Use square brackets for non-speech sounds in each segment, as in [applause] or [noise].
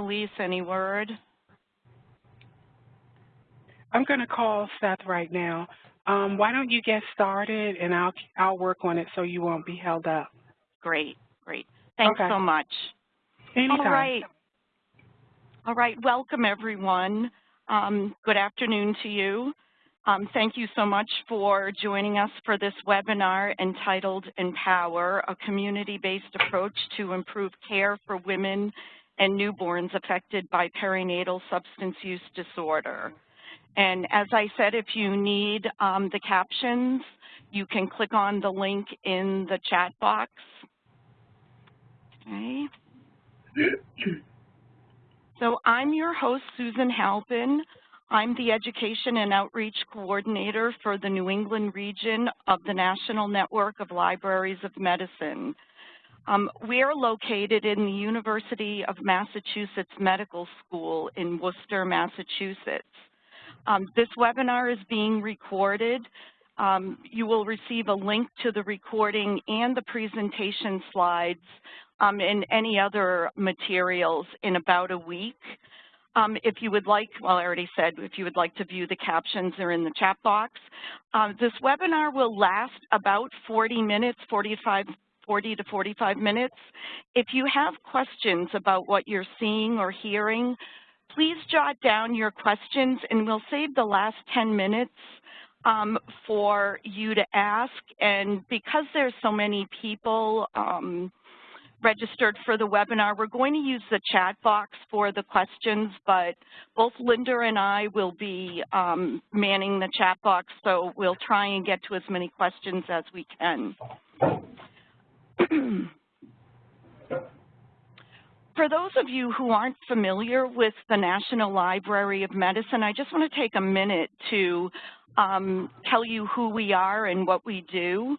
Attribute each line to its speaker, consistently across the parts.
Speaker 1: Elise, any word?
Speaker 2: I'm going to call Seth right now. Um, why don't you get started and I'll I'll work on it so you won't be held up.
Speaker 1: Great, great. Thanks
Speaker 2: okay.
Speaker 1: so much.
Speaker 2: Anytime.
Speaker 1: All right. All right, welcome everyone. Um, good afternoon to you. Um, thank you so much for joining us for this webinar entitled Empower, a community-based approach to improve care for women and newborns affected by perinatal substance use disorder. And as I said, if you need um, the captions, you can click on the link in the chat box. Okay. So I'm your host, Susan Halpin. I'm the Education and Outreach Coordinator for the New England region of the National Network of Libraries of Medicine. Um, we are located in the University of Massachusetts Medical School in Worcester, Massachusetts. Um, this webinar is being recorded. Um, you will receive a link to the recording and the presentation slides um, and any other materials in about a week. Um, if you would like, well, I already said, if you would like to view the captions, they're in the chat box. Uh, this webinar will last about 40 minutes, 45, 40 to 45 minutes. If you have questions about what you're seeing or hearing, please jot down your questions and we'll save the last 10 minutes um, for you to ask. And because there's so many people um, registered for the webinar, we're going to use the chat box for the questions, but both Linda and I will be um, manning the chat box, so we'll try and get to as many questions as we can. [clears throat] For those of you who aren't familiar with the National Library of Medicine, I just want to take a minute to um, tell you who we are and what we do.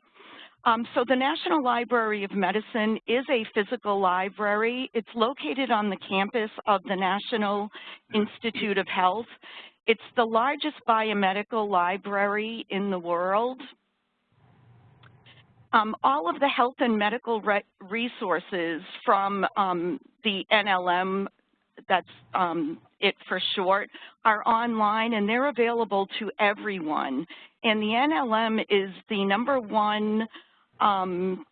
Speaker 1: Um, so the National Library of Medicine is a physical library. It's located on the campus of the National Institute of Health. It's the largest biomedical library in the world. Um, all of the health and medical re resources from um, the NLM, that's um, it for short, are online and they're available to everyone. And the NLM is the number one um,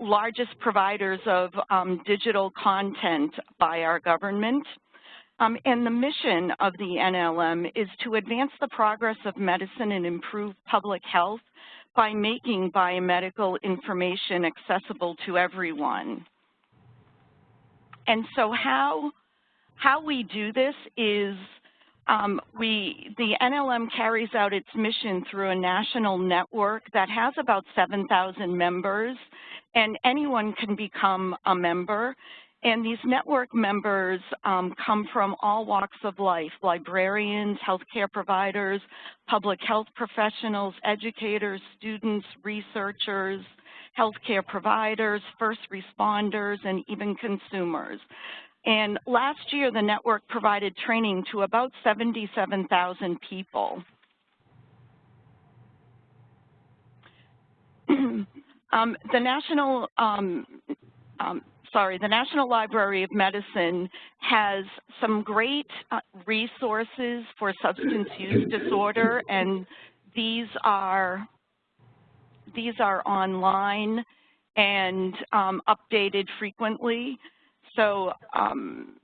Speaker 1: largest providers of um, digital content by our government. Um, and the mission of the NLM is to advance the progress of medicine and improve public health by making biomedical information accessible to everyone. And so how, how we do this is um, we, the NLM carries out its mission through a national network that has about 7,000 members, and anyone can become a member. And these network members um, come from all walks of life, librarians, healthcare providers, public health professionals, educators, students, researchers, healthcare providers, first responders, and even consumers. And last year, the network provided training to about 77,000 people. [clears throat] um, the National um, um, sorry, the National Library of Medicine has some great uh, resources for substance use disorder, and these are these are online and um, updated frequently. So um,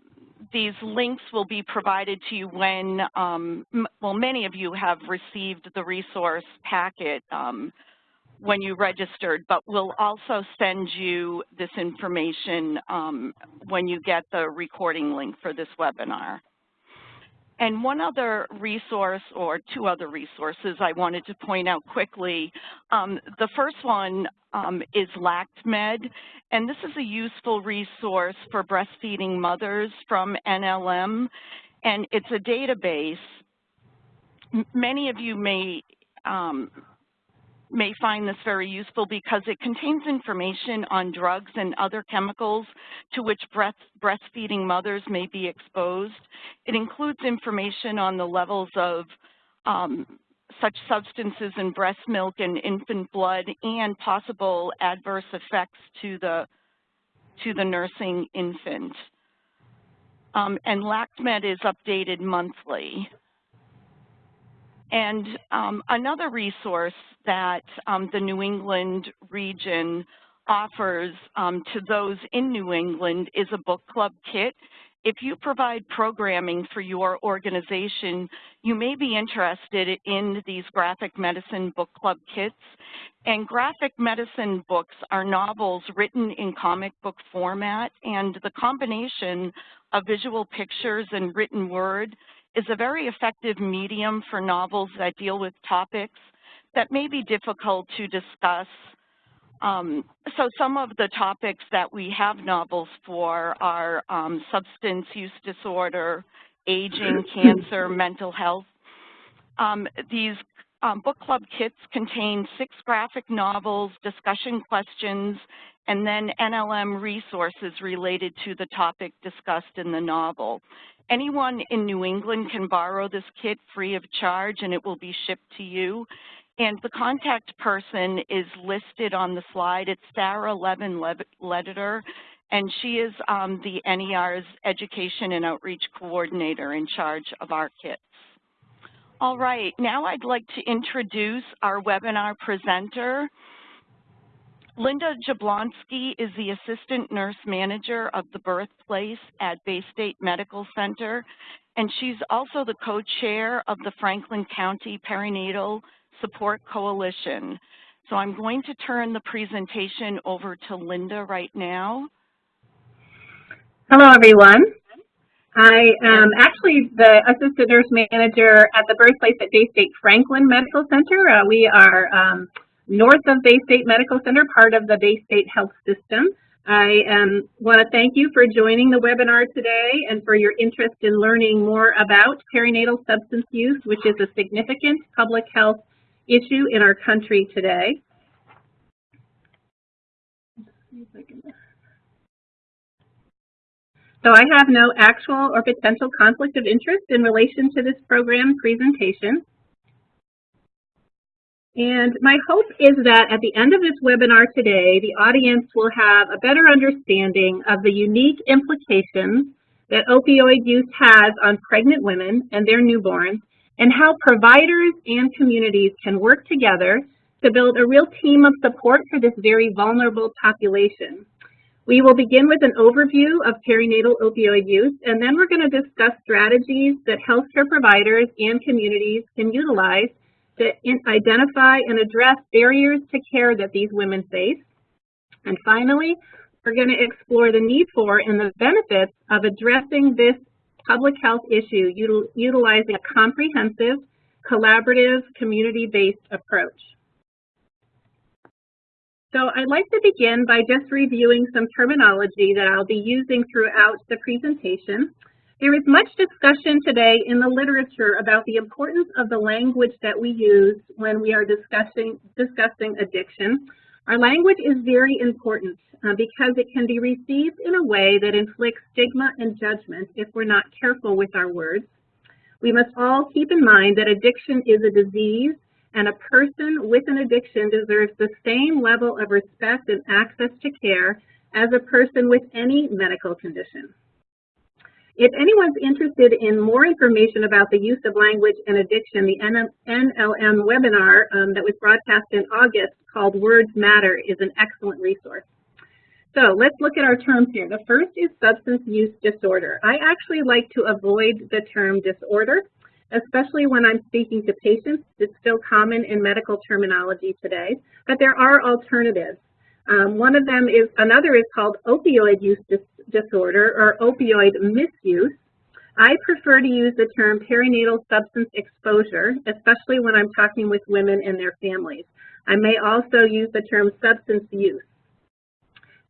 Speaker 1: these links will be provided to you when, um, well, many of you have received the resource packet um, when you registered, but we'll also send you this information um, when you get the recording link for this webinar. And one other resource, or two other resources I wanted to point out quickly. Um, the first one um, is LactMed, and this is a useful resource for breastfeeding mothers from NLM, and it's a database. Many of you may um, may find this very useful because it contains information on drugs and other chemicals to which breast, breastfeeding mothers may be exposed. It includes information on the levels of um, such substances in breast milk and infant blood and possible adverse effects to the, to the nursing infant. um, and LACTMED is updated monthly. And um, another resource that um, the New England region offers um, to those in New England is a book club kit. If you provide programming for your organization, you may be interested in these graphic medicine book club kits. And graphic medicine books are novels written in comic book format, and the combination of visual pictures and written word is a very effective medium for novels that deal with topics that may be difficult to discuss. Um, so some of the topics that we have novels for are um, substance use disorder, aging, [clears throat] cancer, mental health. Um, these um, book club kits contain six graphic novels, discussion questions, and then NLM resources related to the topic discussed in the novel. Anyone in New England can borrow this kit free of charge and it will be shipped to you. And the contact person is listed on the slide. It's Sarah Levin Lediter, and she is um, the NER's Education and Outreach Coordinator in charge of our kits. All right, now I'd like to introduce our webinar presenter. Linda Jablonski is the Assistant Nurse Manager of the Birthplace at Baystate Medical Center, and she's also the co-chair of the Franklin County Perinatal Support Coalition. So I'm going to turn the presentation over to Linda right now.
Speaker 3: Hello, everyone. I am actually the Assistant Nurse Manager at the Birthplace at Baystate Franklin Medical Center. Uh, we are um, north of Baystate Medical Center, part of the Baystate Health System. I um, want to thank you for joining the webinar today and for your interest in learning more about perinatal substance use, which is a significant public health issue in our country today. So I have no actual or potential conflict of interest in relation to this program presentation. And my hope is that at the end of this webinar today, the audience will have a better understanding of the unique implications that opioid use has on pregnant women and their newborns, and how providers and communities can work together to build a real team of support for this very vulnerable population. We will begin with an overview of perinatal opioid use, and then we're going to discuss strategies that healthcare providers and communities can utilize to identify and address barriers to care that these women face. And finally, we're going to explore the need for and the benefits of addressing this public health issue util utilizing a comprehensive, collaborative, community-based approach. So I'd like to begin by just reviewing some terminology that I'll be using throughout the presentation. There is much discussion today in the literature about the importance of the language that we use when we are discussing, discussing addiction. Our language is very important uh, because it can be received in a way that inflicts stigma and judgment if we're not careful with our words. We must all keep in mind that addiction is a disease and a person with an addiction deserves the same level of respect and access to care as a person with any medical condition. If anyone's interested in more information about the use of language and addiction, the NLM webinar um, that was broadcast in August called Words Matter is an excellent resource. So let's look at our terms here. The first is substance use disorder. I actually like to avoid the term disorder, especially when I'm speaking to patients. It's still common in medical terminology today, but there are alternatives. Um, one of them is, another is called opioid use dis disorder or opioid misuse. I prefer to use the term perinatal substance exposure, especially when I'm talking with women and their families. I may also use the term substance use.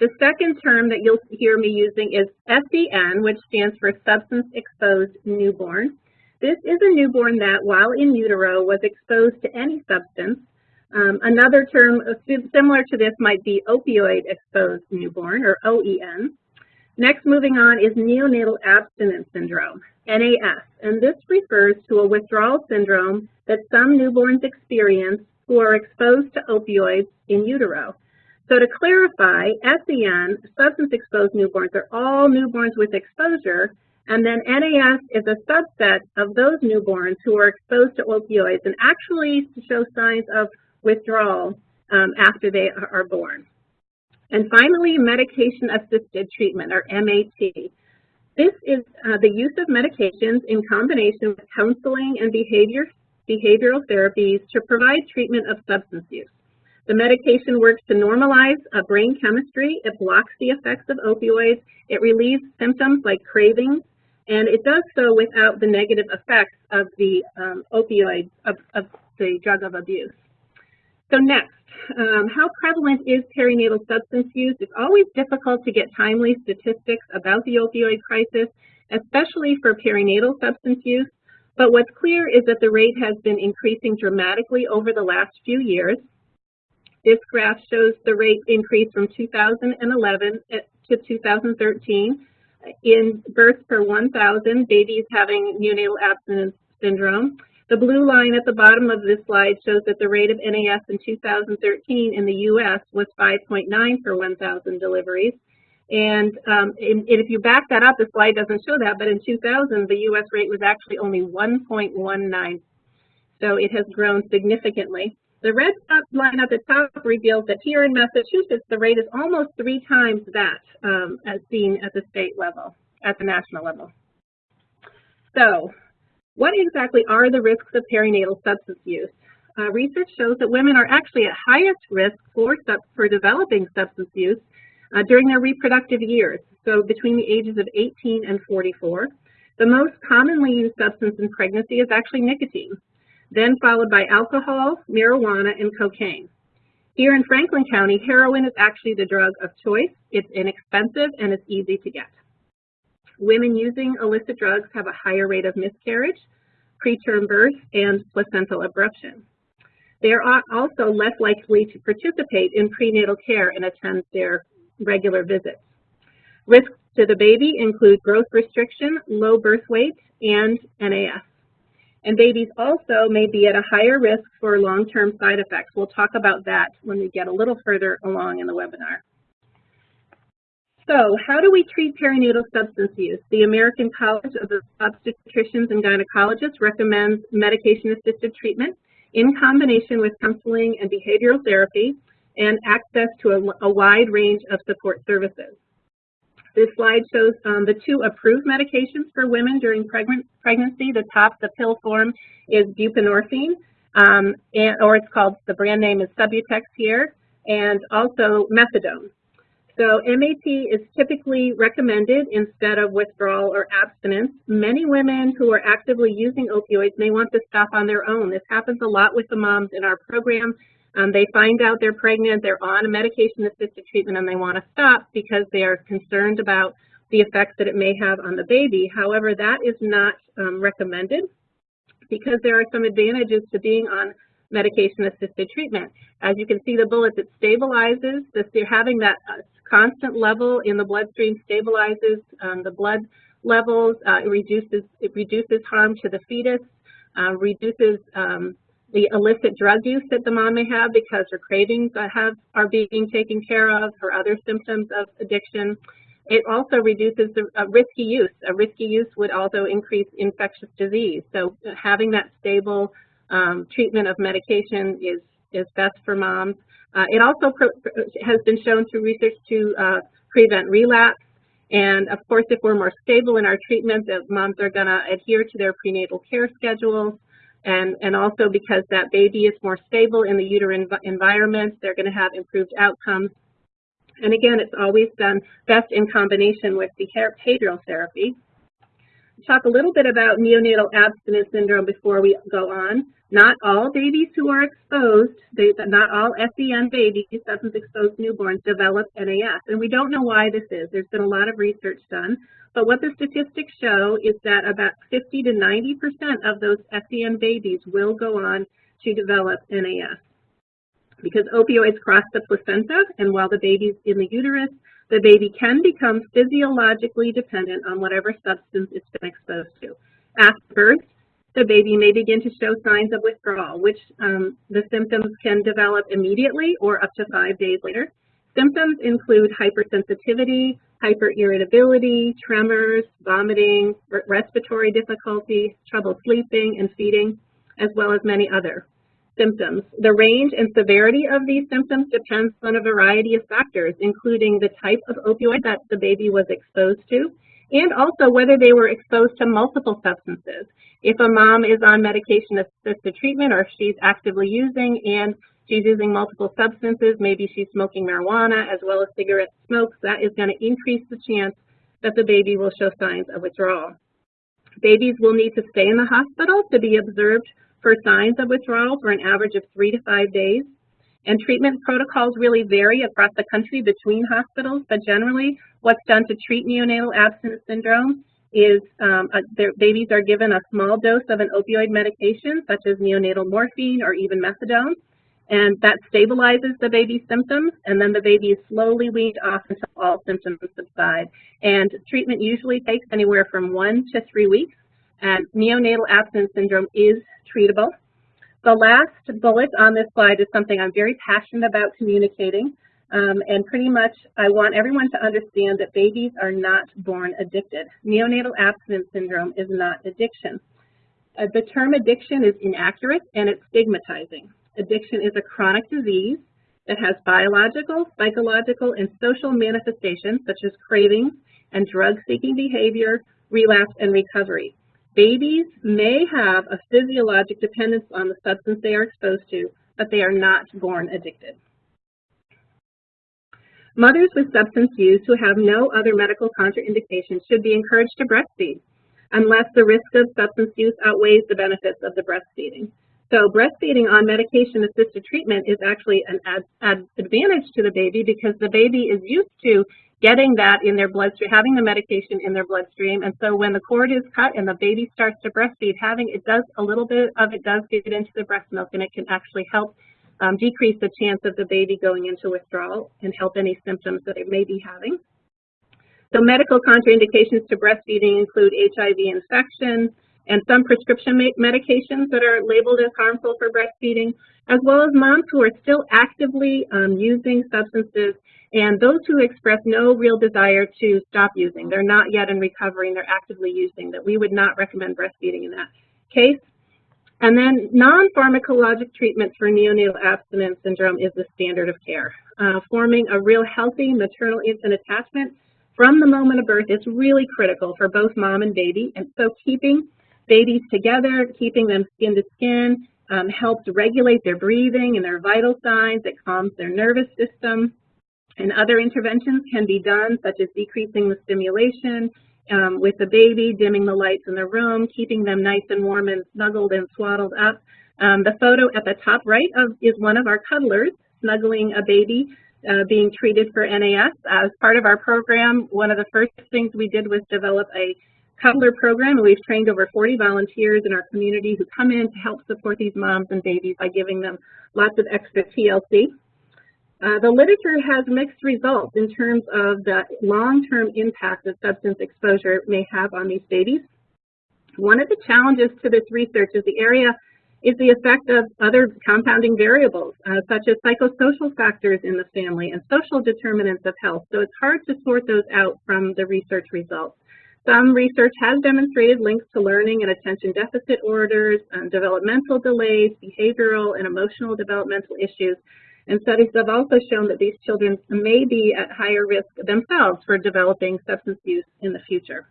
Speaker 3: The second term that you'll hear me using is SEN, which stands for Substance Exposed Newborn. This is a newborn that, while in utero, was exposed to any substance. Um, another term similar to this might be opioid exposed newborn, or OEN. Next, moving on, is neonatal abstinence syndrome, NAS, and this refers to a withdrawal syndrome that some newborns experience who are exposed to opioids in utero. So to clarify, SEN, substance exposed newborns, are all newborns with exposure, And then NAS is a subset of those newborns who are exposed to opioids and actually show signs of withdrawal um, after they are born. And finally, medication-assisted treatment, or MAT. This is uh, the use of medications in combination with counseling and behavior, behavioral therapies to provide treatment of substance use. The medication works to normalize uh, brain chemistry. It blocks the effects of opioids. It relieves symptoms like cravings, and it does so without the negative effects of the um, opioids, of, of the drug of abuse. So next, um, how prevalent is perinatal substance use? It's always difficult to get timely statistics about the opioid crisis, especially for perinatal substance use. But what's clear is that the rate has been increasing dramatically over the last few years. This graph shows the rate increase from 2011 to 2013 in births per 1,000 babies having neonatal abstinence syndrome. The blue line at the bottom of this slide shows that the rate of NAS in 2013 in the U.S. was 5.9 per 1,000 deliveries. And, um, and, if you back that up, the slide doesn't show that, but in 2000, the U.S. rate was actually only 1.19. So it has grown significantly. The red line at the top reveals that here in Massachusetts, the rate is almost three times that um, as seen at the state level, at the national level. So what exactly are the risks of perinatal substance use? Uh, research shows that women are actually at highest risk for, for developing substance use uh, during their reproductive years, so between the ages of 18 and 44. The most commonly used substance in pregnancy is actually nicotine then followed by alcohol, marijuana, and cocaine. Here in Franklin County, heroin is actually the drug of choice. It's inexpensive and it's easy to get. Women using illicit drugs have a higher rate of miscarriage, preterm birth, and placental abruption. They are also less likely to participate in prenatal care and attend their regular visits. Risks to the baby include growth restriction, low birth weight, and NAS. And babies also may be at a higher risk for long-term side effects. We'll talk about that when we get a little further along in the webinar. So how do we treat perinatal substance use? The American College of Obstetricians and Gynecologists recommends medication-assisted treatment in combination with counseling and behavioral therapy and access to a, a wide range of support services. This slide shows um, the two approved medications for women during pregnancy. The top, the pill form, is buprenorphine, um, and, or it's called, the brand name is Subutex here, and also methadone. So MAT is typically recommended instead of withdrawal or abstinence. Many women who are actively using opioids may want to stop on their own. This happens a lot with the moms in our program. Um, they find out they're pregnant, they're on a medication-assisted treatment, and they want to stop because they are concerned about the effects that it may have on the baby. However, that is not um, recommended because there are some advantages to being on medication-assisted treatment. As you can see the bullets, it stabilizes. This, you're having that uh, constant level in the bloodstream stabilizes um, the blood levels. Uh, it reduces it reduces harm to the fetus, uh, reduces um, the illicit drug use that the mom may have because her cravings have, are being taken care of, her other symptoms of addiction. It also reduces the uh, risky use. A risky use would also increase infectious disease. So uh, having that stable um, treatment of medication is, is best for moms. Uh, it also has been shown through research to uh, prevent relapse. And of course, if we're more stable in our treatment, that moms are going to adhere to their prenatal care schedules and, and also because that baby is more stable in the uterine environment, they're going to have improved outcomes. And again, it's always done best in combination with behavioral therapy. Talk a little bit about neonatal abstinence syndrome before we go on. Not all babies who are exposed, they, not all SEN babies, substance exposed newborns, develop NAS. And we don't know why this is. There's been a lot of research done. But what the statistics show is that about 50 to 90% of those SEN babies will go on to develop NAS. Because opioids cross the placenta, and while the baby's in the uterus, the baby can become physiologically dependent on whatever substance it's been exposed to. After birth, the baby may begin to show signs of withdrawal, which um, the symptoms can develop immediately or up to five days later. Symptoms include hypersensitivity, hyperirritability, tremors, vomiting, re- respiratory difficulty, trouble sleeping and feeding, as well as many other symptoms. The range and severity of these symptoms depends on a variety of factors, including the type of opioid that the baby was exposed to, and also whether they were exposed to multiple substances. If a mom is on medication-assisted treatment or if she's actively using and she's using multiple substances, maybe she's smoking marijuana as well as cigarette smokes, that is going to increase the chance that the baby will show signs of withdrawal. Babies will need to stay in the hospital to be observed for signs of withdrawal for an average of three to five days. And treatment protocols really vary across the country between hospitals, but generally what's done to treat neonatal abstinence syndrome is um, uh, their babies are given a small dose of an opioid medication, such as neonatal morphine or even methadone, and that stabilizes the baby's symptoms, and then the baby is slowly weaned off until all symptoms subside. And treatment usually takes anywhere from one to three weeks, and neonatal abstinence syndrome is treatable. The last bullet on this slide is something I'm very passionate about communicating. Um, and pretty much I want everyone to understand that babies are not born addicted. Neonatal abstinence syndrome is not addiction. Uh, the term addiction is inaccurate and it's stigmatizing. Addiction is a chronic disease that has biological, psychological, and social manifestations such as cravings and drug-seeking behavior, relapse, and recovery. Babies may have a physiologic dependence on the substance they are exposed to, but they are not born addicted. Mothers with substance use who have no other medical contraindications should be encouraged to breastfeed unless the risk of substance use outweighs the benefits of the breastfeeding. So breastfeeding on medication-assisted treatment is actually an ad, ad advantage to the baby because the baby is used to getting that in their bloodstream, having the medication in their bloodstream. And so when the cord is cut and the baby starts to breastfeed, having it does, a little bit of it does get into the breast milk and it can actually help um, decrease the chance of the baby going into withdrawal and help any symptoms that it may be having. So medical contraindications to breastfeeding include HIV infection and some prescription medications that are labeled as harmful for breastfeeding, as well as moms who are still actively um, using substances and those who express no real desire to stop using. They're not yet in recovery and they're actively using, that we would not recommend breastfeeding in that case. And then non-pharmacologic treatment for neonatal abstinence syndrome is the standard of care. Uh, forming a real healthy maternal-infant attachment from the moment of birth is really critical for both mom and baby. And so keeping babies together, keeping them skin to skin, um, helps regulate their breathing and their vital signs. It calms their nervous system. And other interventions can be done, such as decreasing the stimulation um, with the baby, dimming the lights in the room, keeping them nice and warm and snuggled and swaddled up. Um, the photo at the top right of, is one of our cuddlers snuggling a baby uh, being treated for NAS. As part of our program, one of the first things we did was develop a cuddler program, and we've trained over 40 volunteers in our community who come in to help support these moms and babies by giving them lots of extra TLC. Uh, the literature has mixed results in terms of the long-term impact that substance exposure may have on these babies. One of the challenges to this research is the area is the effect of other compounding variables, uh, such as psychosocial factors in the family and social determinants of health. So it's hard to sort those out from the research results. Some research has demonstrated links to learning and attention deficit orders, um, developmental delays, behavioral and emotional developmental issues, and studies have also shown that these children may be at higher risk themselves for developing substance use in the future.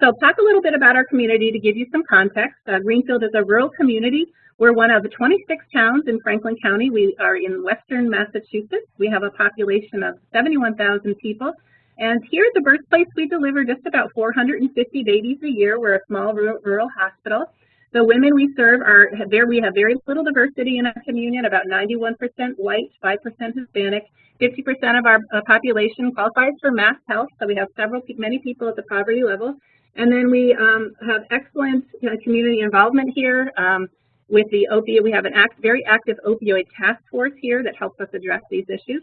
Speaker 3: So I'll talk a little bit about our community to give you some context. Uh, Greenfield is a rural community. We're one of the 26 towns in Franklin County. We are in western Massachusetts. We have a population of 71,000 people. And here at the birthplace, we deliver just about 450 babies a year. We're a small rural hospital. The women we serve are there. We have very little diversity in our communion, about 91% white, 5% Hispanic. 50% of our uh, population qualifies for mass health, so we have several, many people at the poverty level. And then we um, have excellent know, community involvement here. Um, with the opioid, we have an act, very active opioid task force here that helps us address these issues.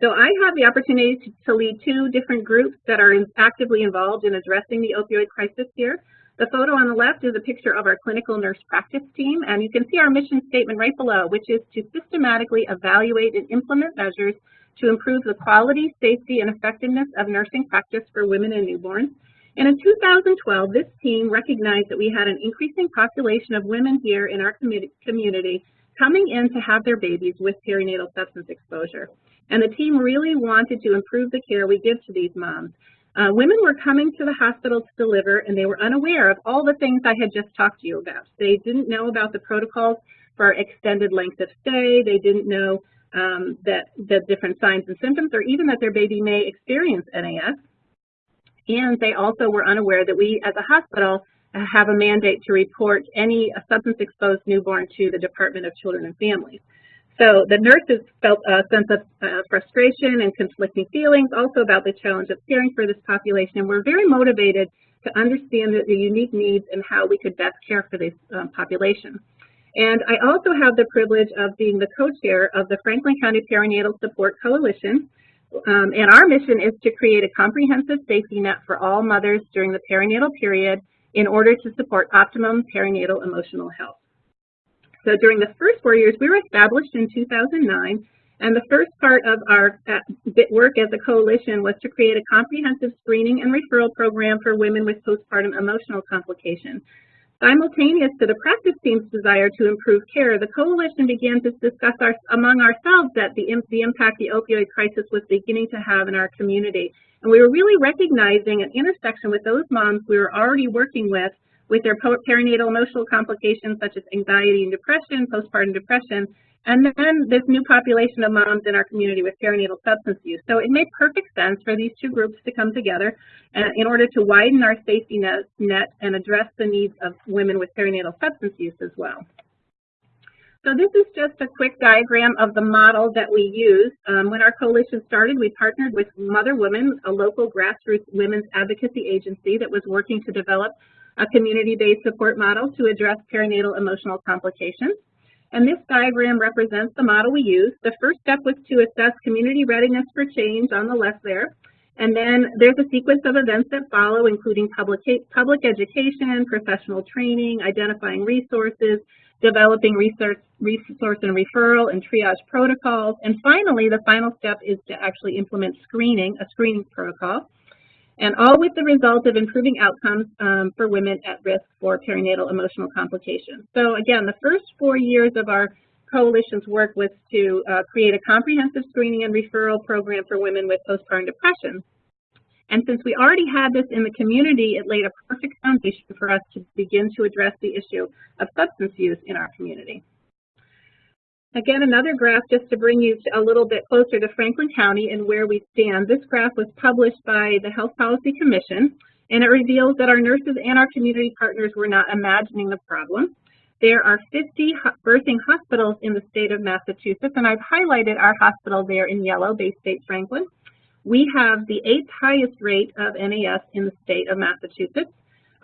Speaker 3: So I have the opportunity to, to lead two different groups that are in, actively involved in addressing the opioid crisis here. The photo on the left is a picture of our clinical nurse practice team, and you can see our mission statement right below, which is to systematically evaluate and implement measures to improve the quality, safety, and effectiveness of nursing practice for women and newborns. And in 2012, this team recognized that we had an increasing population of women here in our community coming in to have their babies with perinatal substance exposure. And the team really wanted to improve the care we give to these moms. Uh, women were coming to the hospital to deliver and they were unaware of all the things I had just talked to you about. They didn't know about the protocols for extended length of stay. They didn't know um, that the different signs and symptoms or even that their baby may experience NAS. And they also were unaware that we as a hospital have a mandate to report any substance-exposed newborn to the Department of Children and Families. So the nurses felt a sense of uh, frustration and conflicting feelings also about the challenge of caring for this population and we're very motivated to understand the, the unique needs and how we could best care for this um, population. And I also have the privilege of being the co-chair of the Franklin County Perinatal Support Coalition. Um, and our mission is to create a comprehensive safety net for all mothers during the perinatal period in order to support optimum perinatal emotional health. So during the first four years, we were established in 2009, and the first part of our uh, work as a coalition was to create a comprehensive screening and referral program for women with postpartum emotional complications. Simultaneous to the practice team's desire to improve care, the coalition began to discuss our, among ourselves that the, the impact the opioid crisis was beginning to have in our community. And we were really recognizing an intersection with those moms we were already working with with their perinatal emotional complications such as anxiety and depression, postpartum depression, and then this new population of moms in our community with perinatal substance use. So it made perfect sense for these two groups to come together uh, in order to widen our safety net, and address the needs of women with perinatal substance use as well. So this is just a quick diagram of the model that we use. Um, when our coalition started, we partnered with Mother Women, a local grassroots women's advocacy agency that was working to develop a community-based support model to address perinatal emotional complications. And this diagram represents the model we use. The first step was to assess community readiness for change on the left there. And then there's a sequence of events that follow, including public, public education, professional training, identifying resources, developing research, resource and referral and triage protocols. And finally, the final step is to actually implement screening, a screening protocol and all with the result of improving outcomes um, for women at risk for perinatal emotional complications. So again, the first four years of our coalition's work was to uh, create a comprehensive screening and referral program for women with postpartum depression. And since we already had this in the community, it laid a perfect foundation for us to begin to address the issue of substance use in our community. Again, another graph just to bring you a little bit closer to Franklin County and where we stand. This graph was published by the Health Policy Commission, and it reveals that our nurses and our community partners were not imagining the problem. There are 50 birthing hospitals in the state of Massachusetts, and I've highlighted our hospital there in yellow, Baystate Franklin. We have the eighth highest rate of NAS in the state of Massachusetts.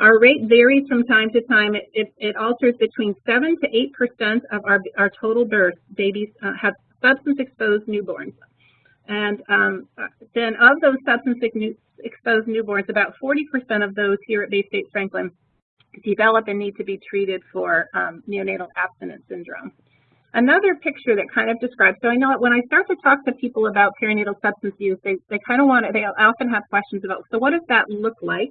Speaker 3: Our rate varies from time to time. It, it, it alters between 7 to 8% of our, our total births. Babies uh, have substance-exposed newborns. And um, then of those substance-exposed newborns, about 40% of those here at Baystate Franklin develop and need to be treated for um, neonatal abstinence syndrome. Another picture that kind of describes, so I know when I start to talk to people about perinatal substance use, they, they kind of want to, they often have questions about, so what does that look like?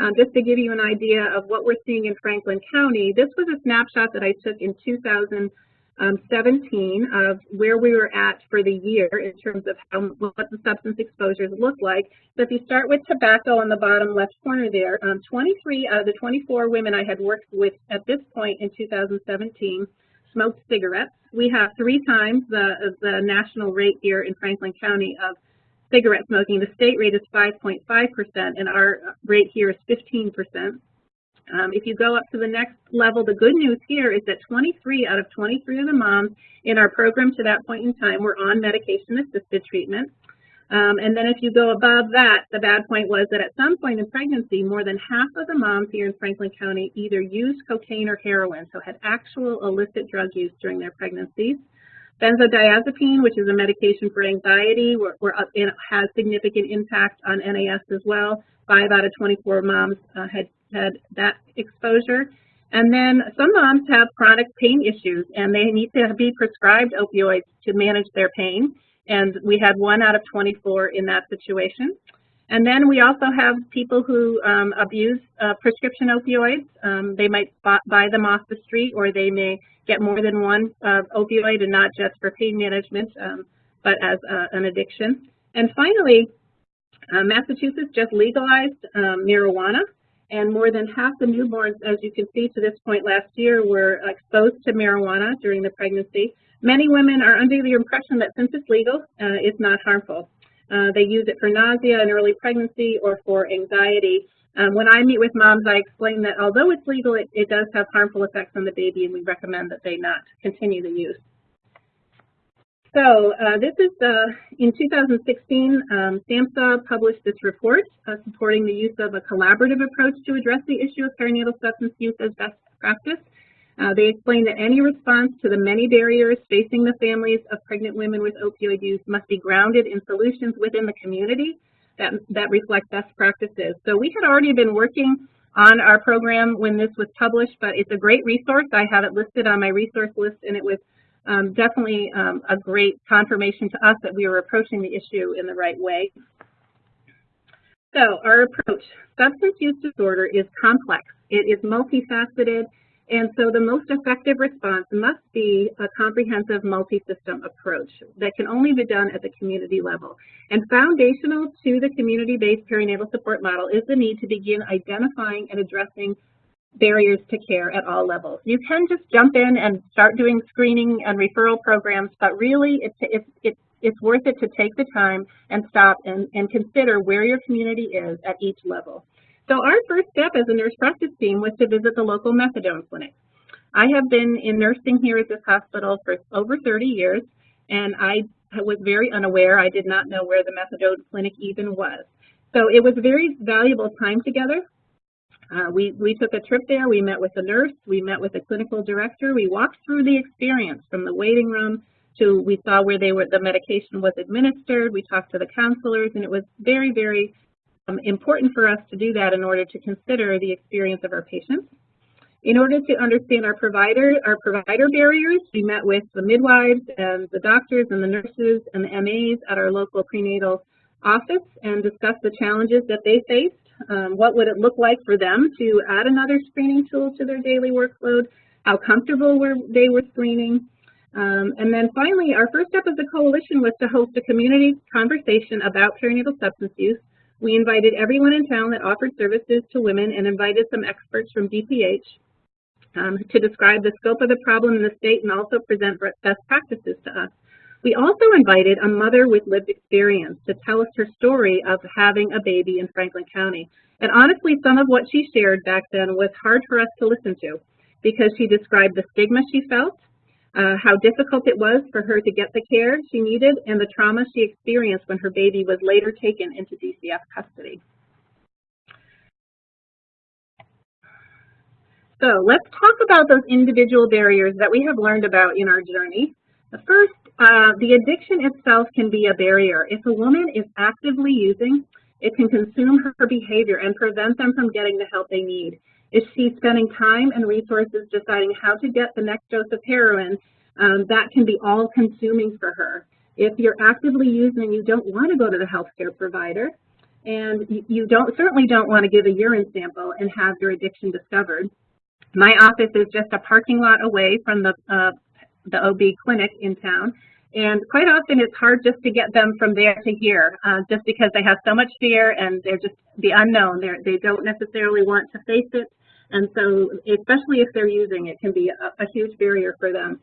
Speaker 3: Um, just to give you an idea of what we're seeing in Franklin County, this was a snapshot that I took in 2017 of where we were at for the year in terms of how, what the substance exposures look like. So if you start with tobacco on the bottom left corner there, um, 23 out of the 24 women I had worked with at this point in 2017 smoked cigarettes. We have three times the, the national rate here in Franklin County of cigarette smoking. The state rate is 5.5%, and our rate here is 15%. Um, if you go up to the next level, the good news here is that 23 out of 23 of the moms in our program to that point in time were on medication-assisted treatment. Um, and then if you go above that, the bad point was that at some point in pregnancy, more than half of the moms here in Franklin County either used cocaine or heroin, so had actual illicit drug use during their pregnancies. Benzodiazepine, which is a medication for anxiety, were, were up, it has significant impact on NAS as well. Five out of 24 moms uh, had had that exposure. And then some moms have chronic pain issues and they need to be prescribed opioids to manage their pain. And we had one out of 24 in that situation. And then we also have people who um, abuse uh, prescription opioids. Um, they might buy them off the street or they may get more than one uh, opioid and not just for pain management, um, but as uh, an addiction. And finally, uh, Massachusetts just legalized um, marijuana and more than half the newborns, as you can see to this point last year, were exposed to marijuana during the pregnancy. Many women are under the impression that since it's legal, uh, it's not harmful. Uh, they use it for nausea in early pregnancy or for anxiety. Um, when I meet with moms, I explain that although it's legal, it, it does have harmful effects on the baby, and we recommend that they not continue the use. So uh, this is, uh, in 2016, um, SAMHSA published this report uh, supporting the use of a collaborative approach to address the issue of perinatal substance use as best practice. Uh, they explain that any response to the many barriers facing the families of pregnant women with opioid use must be grounded in solutions within the community that, that reflect best practices. So we had already been working on our program when this was published, but it's a great resource. I have it listed on my resource list, and it was um, definitely um, a great confirmation to us that we were approaching the issue in the right way. So our approach, substance use disorder is complex. It is multifaceted, and so the most effective response must be a comprehensive multi-system approach that can only be done at the community level. And foundational to the community-based perinatal support model is the need to begin identifying and addressing barriers to care at all levels. You can just jump in and start doing screening and referral programs, but really it's, it's, worth it to take the time and stop and, and consider where your community is at each level. So our first step as a nurse practice team was to visit the local methadone clinic. I have been in nursing here at this hospital for over 30 years, and I was very unaware. I did not know where the methadone clinic even was. So it was a very valuable time together uh, we, we took a trip there, we met with the nurse, we met with the clinical director, we walked through the experience from the waiting room to we saw where they were the medication was administered, we talked to the counselors, and it was very, very um, important for us to do that in order to consider the experience of our patients. In order to understand our provider, our provider barriers, we met with the midwives and the doctors and the nurses and the MAs at our local prenatal office and discussed the challenges that they faced um, what would it look like for them to add another screening tool to their daily workload? How comfortable were they were screening? Um, and then finally, our first step as a coalition was to host a community conversation about perinatal substance use. We invited everyone in town that offered services to women and invited some experts from DPH um, to describe the scope of the problem in the state and also present best practices to us. We also invited a mother with lived experience to tell us her story of having a baby in Franklin County. And honestly, some of what she shared back then was hard for us to listen to because she described the stigma she felt, uh, how difficult it was for her to get the care she needed, and the trauma she experienced when her baby was later taken into DCF custody. So let's talk about those individual barriers that we have learned about in our journey. The first uh, the addiction itself can be a barrier. If a woman is actively using, it can consume her behavior and prevent them from getting the help they need. If she's spending time and resources deciding how to get the next dose of heroin, um, that can be all consuming for her. If you're actively using, and you don't want to go to the healthcare provider, and you don't certainly don't want to give a urine sample and have your addiction discovered. My office is just a parking lot away from the uh, the OB clinic in town. And quite often it's hard just to get them from there to here, uh, just because they have so much fear and they're just the unknown. They're, they don't necessarily want to face it. And so, especially if they're using it, can be a, a huge barrier for them.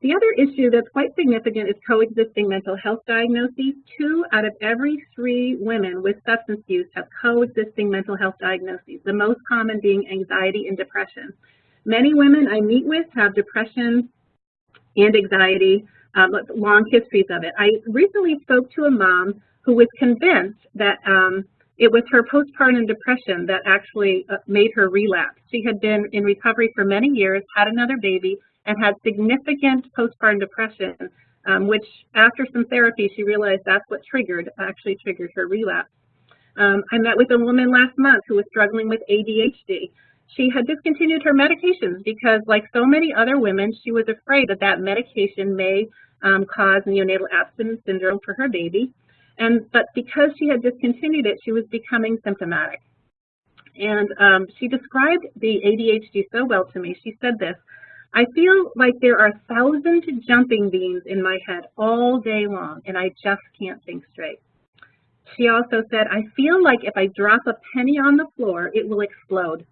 Speaker 3: The other issue that's quite significant is coexisting mental health diagnoses. Two out of every three women with substance use have coexisting mental health diagnoses, the most common being anxiety and depression. Many women I meet with have depression, and anxiety, um, long histories of it. I recently spoke to a mom who was convinced that um, it was her postpartum depression that actually uh, made her relapse. She had been in recovery for many years, had another baby, and had significant postpartum depression um, which after some therapy, she realized that's what triggered, actually triggered her relapse. Um, I met with a woman last month who was struggling with ADHD. She had discontinued her medications because, like so many other women, she was afraid that that medication may um, cause neonatal abstinence syndrome for her baby. And But because she had discontinued it, she was becoming symptomatic. And um, she described the ADHD so well to me. She said this, I feel like there are thousand jumping beans in my head all day long, and I just can't think straight. She also said, I feel like if I drop a penny on the floor, it will explode.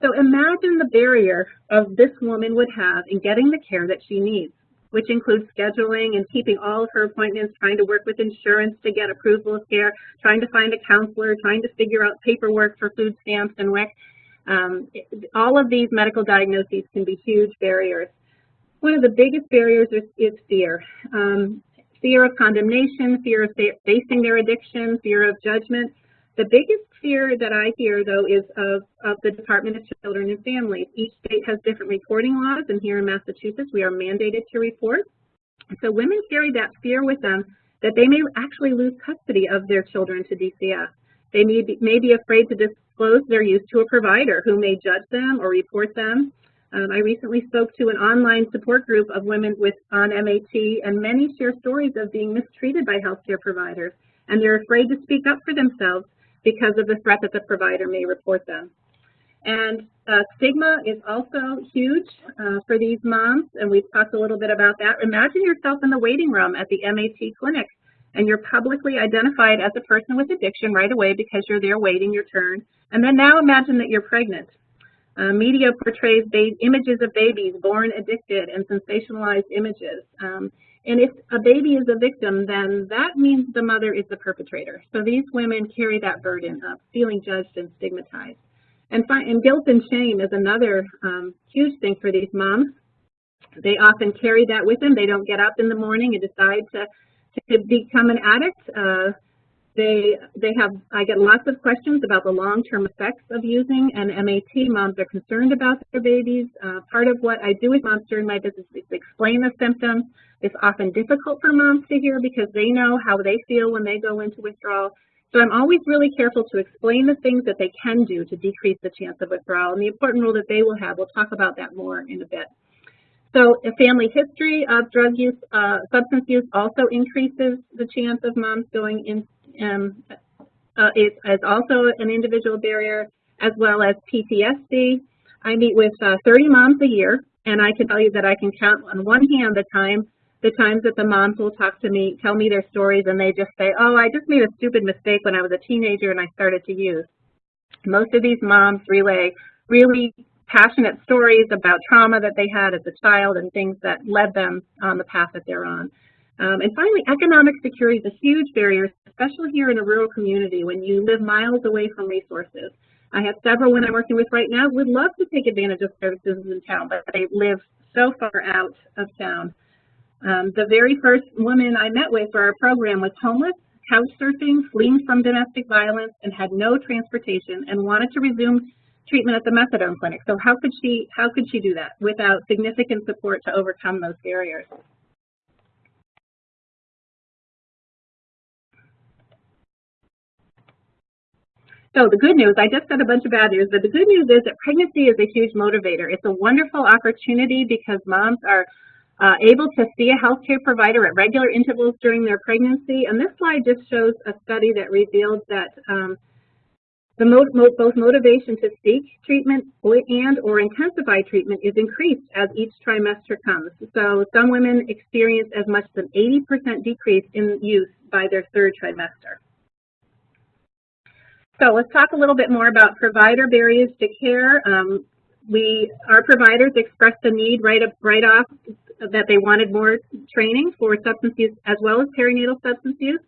Speaker 3: So imagine the barrier of this woman would have in getting the care that she needs, which includes scheduling and keeping all of her appointments, trying to work with insurance to get approval of care, trying to find a counselor, trying to figure out paperwork for food stamps and WIC. Um, all of these medical diagnoses can be huge barriers. One of the biggest barriers is, is fear. Um, fear of condemnation, fear of facing their addiction, fear of judgment. The biggest fear that I hear, though, is of, of the Department of Children and Families. Each state has different reporting laws, and here in Massachusetts, we are mandated to report. So women carry that fear with them that they may actually lose custody of their children to DCF. They may be, may be afraid to disclose their use to a provider who may judge them or report them. Um, I recently spoke to an online support group of women with on MAT, and many share stories of being mistreated by healthcare providers, and they're afraid to speak up for themselves because of the threat that the provider may report them. And uh, stigma is also huge uh, for these moms, and we've talked a little bit about that. Imagine yourself in the waiting room at the MAT clinic, and you're publicly identified as a person with addiction right away because you're there waiting your turn. And then now imagine that you're pregnant. Uh, media portrays images of babies born addicted and sensationalized images. Um, and if a baby is a victim, then that means the mother is the perpetrator. So these women carry that burden of feeling judged and stigmatized. And, and guilt and shame is another um, huge thing for these moms. They often carry that with them. They don't get up in the morning and decide to, to become an addict. Uh, they, they have, I get lots of questions about the long-term effects of using and MAT. Moms are concerned about their babies. Uh, part of what I do with moms during my business is explain the symptoms. It's often difficult for moms to hear because they know how they feel when they go into withdrawal. So I'm always really careful to explain the things that they can do to decrease the chance of withdrawal and the important role that they will have. We'll talk about that more in a bit. So a family history of drug use, uh, substance use also increases the chance of moms going in, um, uh, is, is, also an individual barrier, as well as PTSD. I meet with uh, 30 moms a year, and I can tell you that I can count on one hand the time the times that the moms will talk to me, tell me their stories, and they just say, oh, I just made a stupid mistake when I was a teenager and I started to use. Most of these moms relay really passionate stories about trauma that they had as a child and things that led them on the path that they're on. Um, and finally, economic security is a huge barrier, especially here in a rural community when you live miles away from resources. I have several women I'm working with right now who would love to take advantage of services in town, but they live so far out of town. Um, the very first woman I met with for our program was homeless, couch surfing, fleeing from domestic violence, and had no transportation and wanted to resume treatment at the methadone clinic. So how could she how could she do that without significant support to overcome those barriers? So the good news, I just said a bunch of bad news, but the good news is that pregnancy is a huge motivator. It's a wonderful opportunity because moms are uh, able to see a healthcare provider at regular intervals during their pregnancy. And this slide just shows a study that revealed that um, the mo mo both motivation to seek treatment and or intensify treatment is increased as each trimester comes. So some women experience as much as an 80% decrease in use by their third trimester. So let's talk a little bit more about provider barriers to care. Um, we, our providers expressed the need right, up, right off that they wanted more training for substance use as well as perinatal substance use.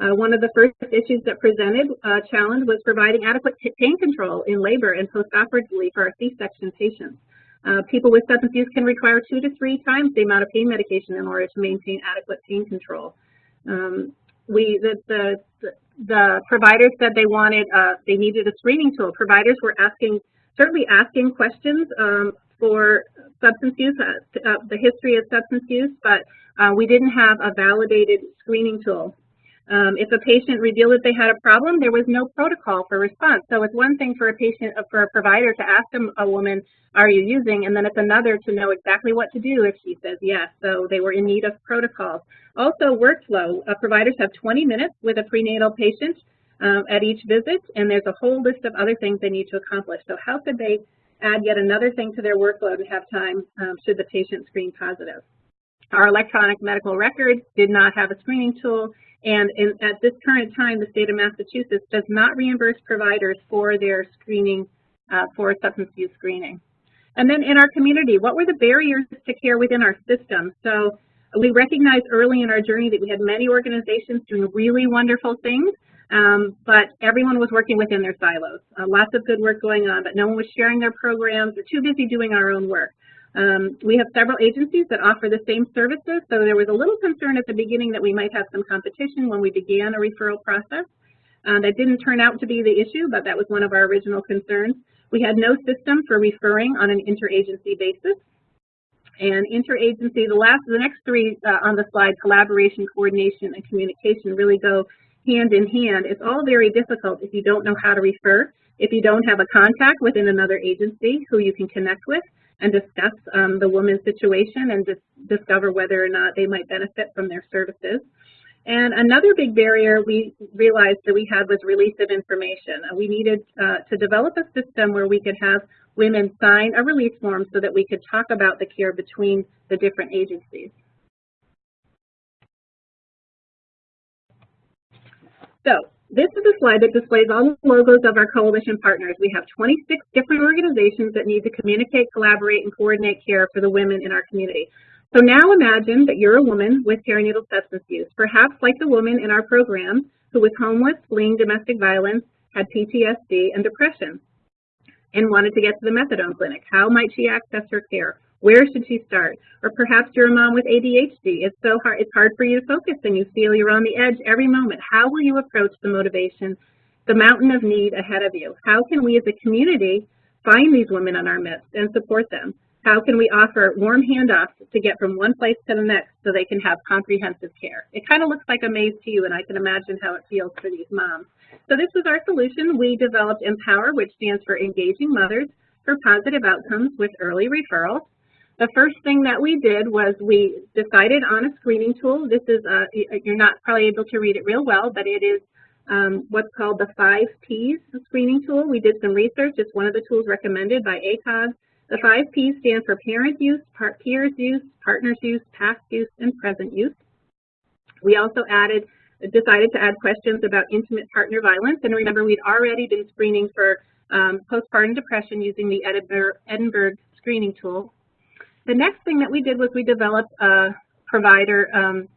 Speaker 3: Uh, one of the first issues that presented uh, challenge was providing adequate pain control in labor and postoperatively for our C-section patients. Uh, people with substance use can require two to three times the amount of pain medication in order to maintain adequate pain control. Um, we the, the, the providers said they wanted uh, they needed a screening tool. Providers were asking certainly asking questions um, for substance use, uh, uh, the history of substance use, but uh, we didn't have a validated screening tool. Um, if a patient revealed that they had a problem, there was no protocol for response. So it's one thing for a patient, uh, for a provider to ask a, woman, are you using? And then it's another to know exactly what to do if she says yes. So they were in need of protocols. Also workflow, uh, providers have 20 minutes with a prenatal patient um, at each visit, and there's a whole list of other things they need to accomplish. So how could they add yet another thing to their workload and have time um, should the patient screen positive? Our electronic medical record did not have a screening tool, and in, at this current time, the state of Massachusetts does not reimburse providers for their screening, uh, for substance use screening. And then in our community, what were the barriers to care within our system? So we recognized early in our journey that we had many organizations doing really wonderful things, um, but everyone was working within their silos. Uh, lots of good work going on, but no one was sharing their programs. We're too busy doing our own work. Um, we have several agencies that offer the same services, so there was a little concern at the beginning that we might have some competition when we began a referral process. Uh, that didn't turn out to be the issue, but that was one of our original concerns. We had no system for referring on an interagency basis. And interagency, the last, the next three uh, on the slide, collaboration, coordination, and communication really go hand in hand. It's all very difficult if you don't know how to refer, if you don't have a contact within another agency who you can connect with, and discuss um, the woman's situation and discover whether or not they might benefit from their services. And another big barrier we realized that we had was release of information. We needed uh, to develop a system where we could have women sign a release form so that we could talk about the care between the different agencies. So this is a slide that displays all the logos of our coalition partners. We have 26 different organizations that need to communicate, collaborate, and coordinate care for the women in our community. So now imagine that you're a woman with perinatal substance use, perhaps like the woman in our program who was homeless, fleeing domestic violence, had PTSD and depression, and wanted to get to the methadone clinic. How might she access her care? Where should she start? Or perhaps you're a mom with ADHD. It's so hard, it's hard for you to focus and you feel you're on the edge every moment. How will you approach the motivation, the mountain of need ahead of you? How can we as a community find these women in our midst and support them? How can we offer warm handoffs to get from one place to the next so they can have comprehensive care? It kind of looks like a maze to you, and I can imagine how it feels for these moms. So this was our solution. We developed Empower, which stands for Engaging Mothers for Positive Outcomes with Early Referrals. The first thing that we did was we decided on a screening tool. This is, a, you're not probably able to read it real well, but it is um, what's called the five Ps screening tool. We did some research. It's one of the tools recommended by ACOG. The five Ps stand for parent use, peers use, partners use, past use, and present use. We also added, decided to add questions about intimate partner violence. And remember, we'd already been screening for um, postpartum depression using the Edinburgh, Edinburgh screening tool. The next thing that we did was we developed a provider um,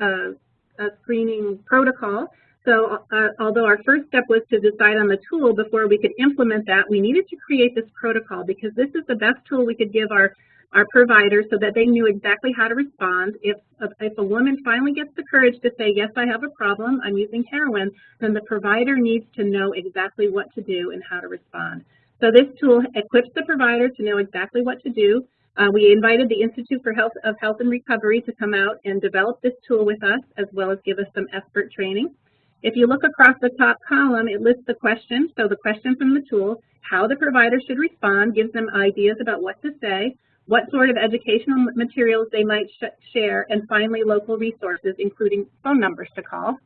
Speaker 3: a, a screening protocol. So uh, although our first step was to decide on the tool before we could implement that, we needed to create this protocol because this is the best tool we could give our, our providers so that they knew exactly how to respond. If, if a woman finally gets the courage to say, yes, I have a problem, I'm using heroin, then the provider needs to know exactly what to do and how to respond. So this tool equips the provider to know exactly what to do. Uh, we invited the Institute for Health of Health and Recovery to come out and develop this tool with us, as well as give us some expert training. If you look across the top column, it lists the questions. So the question from the tool, how the provider should respond, gives them ideas about what to say, what sort of educational materials they might sh share, and finally local resources, including phone numbers to call.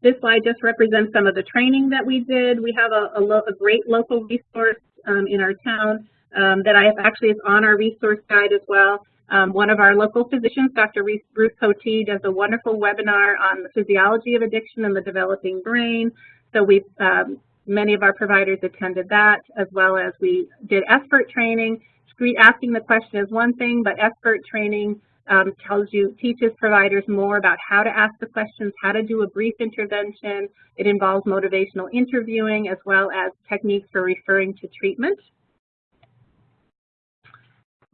Speaker 3: This slide just represents some of the training that we did. We have a, a, a great local resource um, in our town um, that I have actually is on our resource guide as well. Um, one of our local physicians, Dr. Ruth Potee, does a wonderful webinar on the physiology of addiction and the developing brain. So we've, um, many of our providers attended that, as well as we did expert training. Asking the question is one thing, but expert training um, tells you, teaches providers more about how to ask the questions, how to do a brief intervention. It involves motivational interviewing as well as techniques for referring to treatment.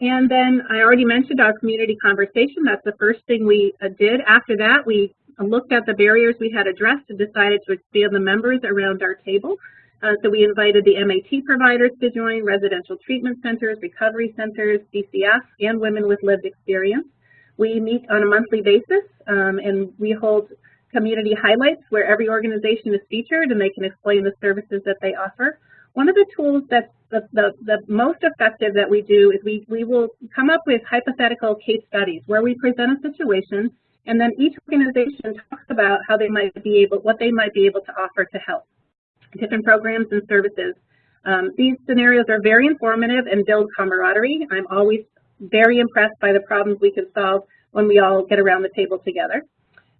Speaker 3: And then I already mentioned our community conversation. That's the first thing we uh, did. After that, we looked at the barriers we had addressed and decided to expand the members around our table. Uh, so we invited the MAT providers to join, residential treatment centers, recovery centers, DCF, and women with lived experience. We meet on a monthly basis, um, and we hold community highlights where every organization is featured and they can explain the services that they offer. One of the tools that's the, the, the most effective that we do is we, we will come up with hypothetical case studies where we present a situation and then each organization talks about how they might be able, what they might be able to offer to help, different programs and services. Um, these scenarios are very informative and build camaraderie. I'm always very impressed by the problems we can solve when we all get around the table together.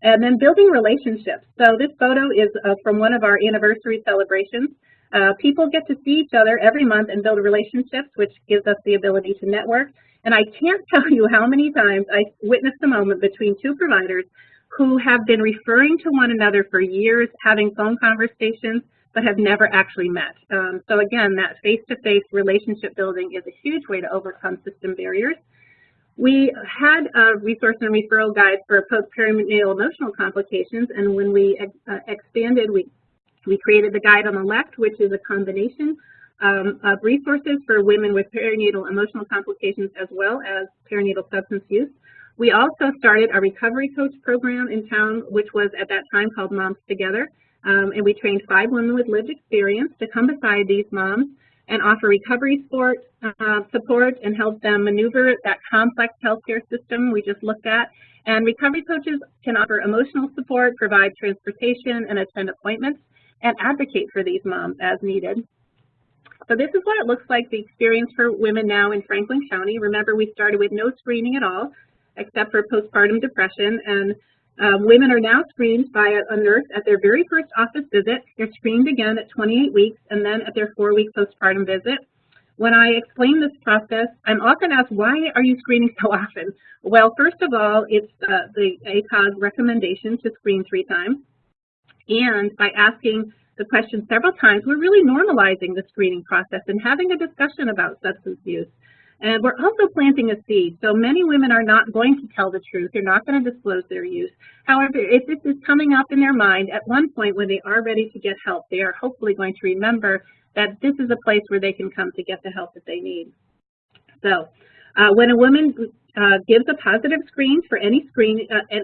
Speaker 3: And then building relationships. So this photo is uh, from one of our anniversary celebrations. Uh, people get to see each other every month and build relationships, which gives us the ability to network. And I can't [laughs] tell you how many times I witnessed a moment between two providers who have been referring to one another for years, having phone conversations, but have never actually met. Um, so again, that face-to-face -face relationship building is a huge way to overcome system barriers. We had a resource and referral guide for post-perinatal emotional complications, and when we uh, expanded, we, we created the guide on the left, which is a combination um, of resources for women with perinatal emotional complications as well as perinatal substance use. We also started a recovery coach program in town, which was at that time called Moms Together, um, and we trained five women with lived experience to come beside these moms and offer recovery support, uh, support and help them maneuver that complex healthcare system we just looked at. And recovery coaches can offer emotional support, provide transportation and attend appointments, and advocate for these moms as needed. So this is what it looks like, the experience for women now in Franklin County. Remember, we started with no screening at all, except for postpartum depression, and um, women are now screened by a, a, nurse at their very first office visit. They're screened again at 28 weeks and then at their four-week postpartum visit. When I explain this process, I'm often asked, why are you screening so often? Well, first of all, it's uh, the ACOG recommendation to screen three times. And by asking the question several times, we're really normalizing the screening process and having a discussion about substance use. And we're also planting a seed. So many women are not going to tell the truth. They're not going to disclose their use. However, if this is coming up in their mind at one point when they are ready to get help, they are hopefully going to remember that this is a place where they can come to get the help that they need. So uh, when a woman uh, gives a positive screen for any screen, uh,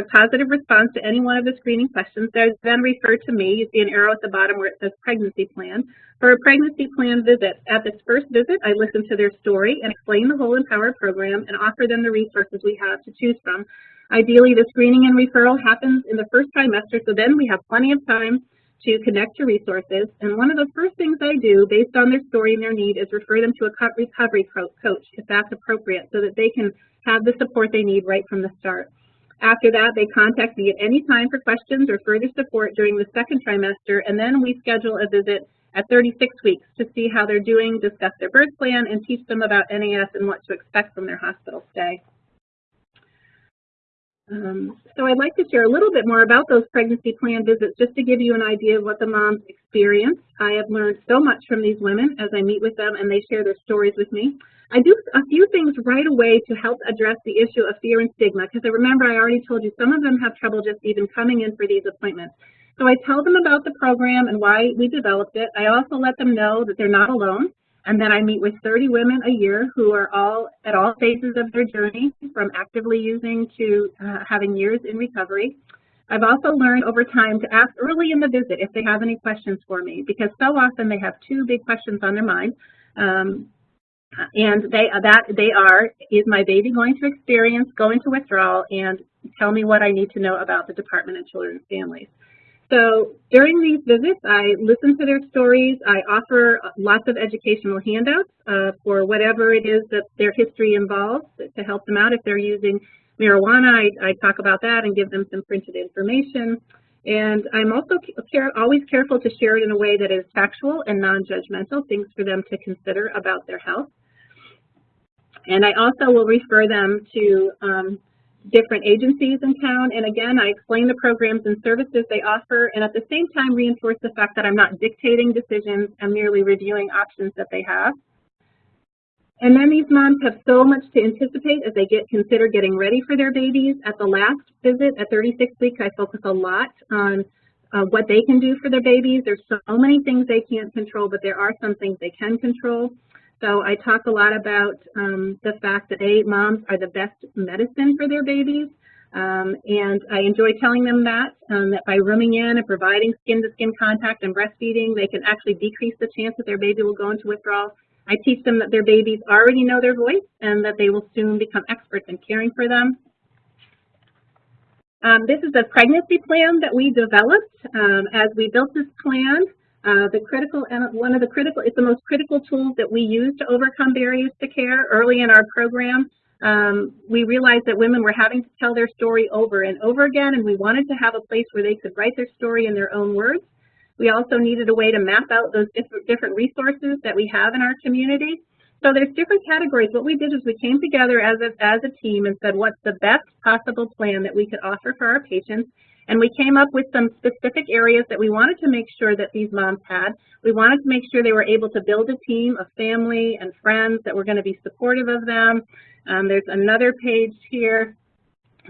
Speaker 3: positive response to any one of the screening questions, they're then referred to me. You see an arrow at the bottom where it says pregnancy plan. For a pregnancy plan visit, at this first visit, I listen to their story and explain the whole Empower program and offer them the resources we have to choose from. Ideally, the screening and referral happens in the first trimester, so then we have plenty of time to connect to resources. And one of the first things I do, based on their story and their need, is refer them to a recovery coach, if that's appropriate, so that they can have the support they need right from the start. After that, they contact me at any time for questions or further support during the second trimester, and then we schedule a visit at 36 weeks to see how they're doing, discuss their birth plan, and teach them about NAS and what to expect from their hospital stay. Um, so I'd like to share a little bit more about those pregnancy plan visits just to give you an idea of what the moms experience. I have learned so much from these women as I meet with them and they share their stories with me. I do a few things right away to help address the issue of fear and stigma, because I remember I already told you some of them have trouble just even coming in for these appointments. So I tell them about the program and why we developed it. I also let them know that they're not alone, and then I meet with 30 women a year who are all at all phases of their journey, from actively using to uh, having years in recovery. I've also learned over time to ask early in the visit if they have any questions for me, because so often they have two big questions on their mind. Um, and they that they are is my baby going to experience going to withdrawal and tell me what I need to know about the Department of Children and Families. So during these visits, I listen to their stories. I offer lots of educational handouts uh, for whatever it is that their history involves to help them out. If they're using marijuana, I, I talk about that and give them some printed information. And I'm also care, always careful to share it in a way that is factual and non-judgmental, things for them to consider about their health. And I also will refer them to um, different agencies in town. And again, I explain the programs and services they offer, and at the same time reinforce the fact that I'm not dictating decisions, I'm merely reviewing options that they have. And then these moms have so much to anticipate as they get consider getting ready for their babies. At the last visit at 36 weeks, I focus a lot on uh, what they can do for their babies. There's so many things they can't control, but there are some things they can control. So I talk a lot about um, the fact that they, moms, are the best medicine for their babies. Um, and I enjoy telling them that, um, that by rooming in and providing skin-to-skin -skin contact and breastfeeding, they can actually decrease the chance that their baby will go into withdrawal. I teach them that their babies already know their voice and that they will soon become experts in caring for them. Um, this is a pregnancy plan that we developed. Um, as we built this plan, uh, the critical one of the critical, it's the most critical tools that we use to overcome barriers to care early in our program. Um, we realized that women were having to tell their story over and over again, and we wanted to have a place where they could write their story in their own words. We also needed a way to map out those different resources that we have in our community. So there's different categories. What we did is we came together as a, as a team and said, what's the best possible plan that we could offer for our patients? And we came up with some specific areas that we wanted to make sure that these moms had. We wanted to make sure they were able to build a team of family and friends that were going to be supportive of them. Um, there's another page here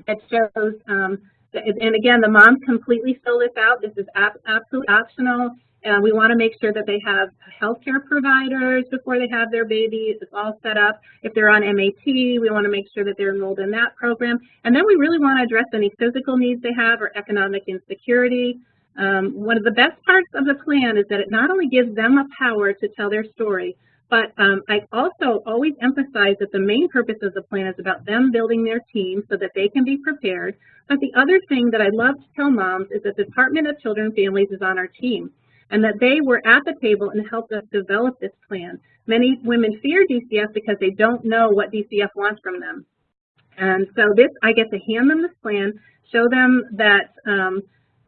Speaker 3: that shows um, and again, the moms completely fill this out. This is absolutely optional. Uh, we want to make sure that they have healthcare providers before they have their baby. It's all set up. If they're on MAT, we want to make sure that they're enrolled in that program. And then we really want to address any physical needs they have or economic insecurity. Um, one of the best parts of the plan is that it not only gives them a power to tell their story, but um, I also always emphasize that the main purpose of the plan is about them building their team so that they can be prepared. But the other thing that I love to tell moms is that the Department of Children and Families is on our team and that they were at the table and helped us develop this plan. Many women fear DCF because they don't know what DCF wants from them. And so this, I get to hand them this plan, show them that um,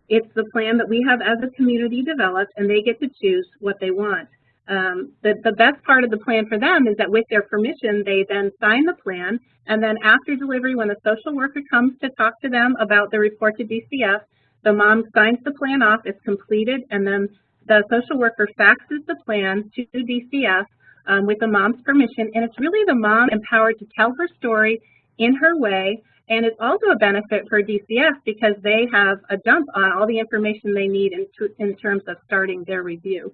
Speaker 3: it's the plan that we have as a community developed, and they get to choose what they want. Um, the, the best part of the plan for them is that with their permission, they then sign the plan, and then after delivery, when the social worker comes to talk to them about the report to DCF, the mom signs the plan off, it's completed, and then the social worker faxes the plan to DCF um, with the mom's permission, and it's really the mom empowered to tell her story in her way, and it's also a benefit for DCF because they have a dump on all the information they need in, in terms of starting their review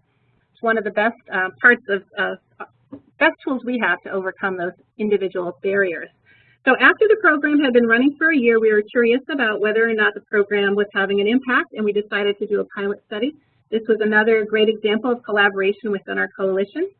Speaker 3: It's one of the best uh, parts of, best tools we have to overcome those individual barriers. So after the program had been running for a year, we were curious about whether or not the program was having an impact, and we decided to do a pilot study. This was another great example of collaboration within our coalition.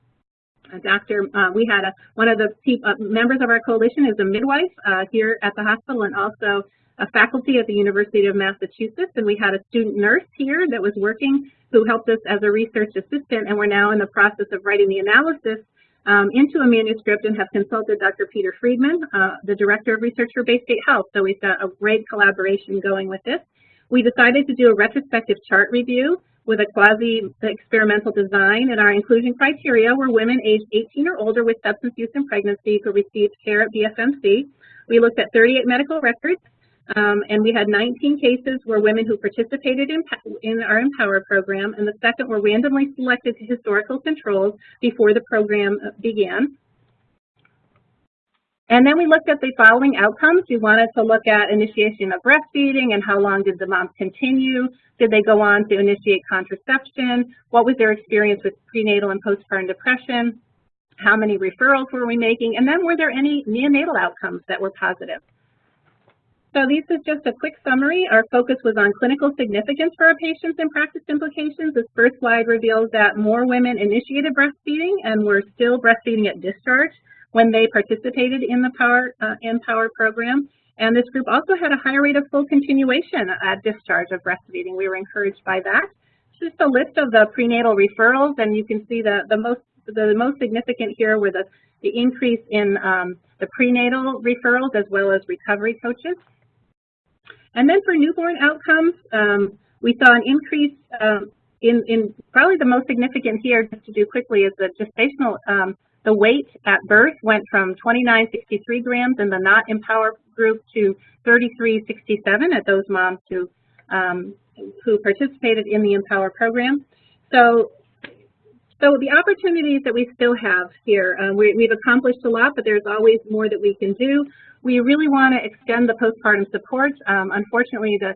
Speaker 3: Uh, Dr. Uh, we had a, one of the uh, members of our coalition is a midwife uh, here at the hospital and also a faculty at the University of Massachusetts, and we had a student nurse here that was working who helped us as a research assistant, and we're now in the process of writing the analysis um, into a manuscript and have consulted Dr. Peter Friedman, uh, the Director of Research for Baystate Health. So we've got a great collaboration going with this. We decided to do a retrospective chart review with a quasi-experimental design, and our inclusion criteria were women aged 18 or older with substance use and pregnancy who received care at BFMC. We looked at 38 medical records, um, and we had 19 cases where women who participated in, in our Empower program, and the second were randomly selected to historical controls before the program uh, began. And then we looked at the following outcomes. We wanted to look at initiation of breastfeeding and how long did the moms continue? Did they go on to initiate contraception? What was their experience with prenatal and postpartum depression? How many referrals were we making? And then were there any neonatal outcomes that were positive? So this is just a quick summary. Our focus was on clinical significance for our patients and practice implications. This first slide reveals that more women initiated breastfeeding and were still breastfeeding at discharge when they participated in the Power uh, Empower program. And this group also had a higher rate of full continuation at discharge of breastfeeding. We were encouraged by that. Just a list of the prenatal referrals, and you can see the, the most the most significant here were the, the increase in um, the prenatal referrals as well as recovery coaches. And then for newborn outcomes, um, we saw an increase um, in, in, probably the most significant here, just to do quickly, is the gestational, um, the weight at birth went from 2963 grams in the not empower group to 3367 at those moms who, um, who participated in the empower program. So so the opportunities that we still have here, uh, we, have accomplished a lot, but there's always more that we can do. We really want to extend the postpartum support. Um, unfortunately, the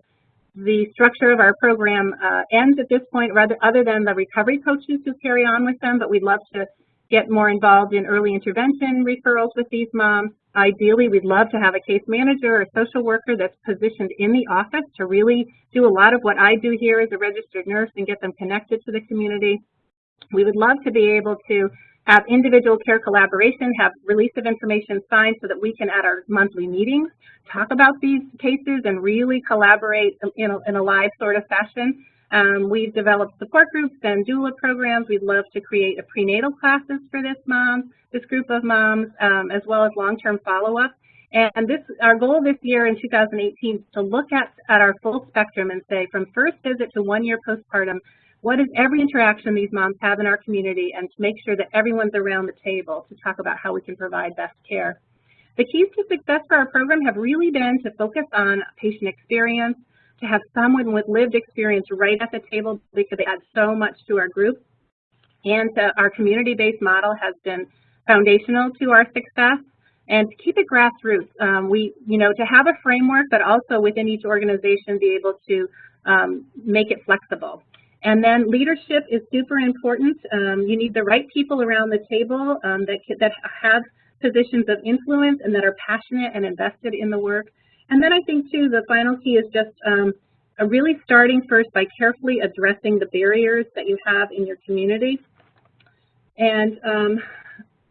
Speaker 3: the structure of our program uh, ends at this point, rather other than the recovery coaches who carry on with them, but we'd love to get more involved in early intervention referrals with these moms. Ideally, we'd love to have a case manager or social worker that's positioned in the office to really do a lot of what I do here as a registered nurse and get them connected to the community. We would love to be able to have individual care collaboration, have release of information signed so that we can at our monthly meetings talk about these cases and really collaborate in a, in a live sort of fashion. Um, we've developed support groups and doula programs. We'd love to create a prenatal classes for this mom, this group of moms, um, as well as long-term follow-up. And this, our goal this year in 2018 is to look at, at our full spectrum and say from first visit to one year postpartum, what is every interaction these moms have in our community and to make sure that everyone's around the table to talk about how we can provide best care. The keys to success for our program have really been to focus on patient experience, to have someone with lived experience right at the table because they add so much to our group. And uh, our community-based model has been foundational to our success. And to keep it grassroots, um, we, you know, to have a framework, but also within each organization be able to um, make it flexible. And then leadership is super important. Um, you need the right people around the table um, that, that have positions of influence and that are passionate and invested in the work. And then I think, too, the final key is just um, really starting first by carefully addressing the barriers that you have in your community. And um,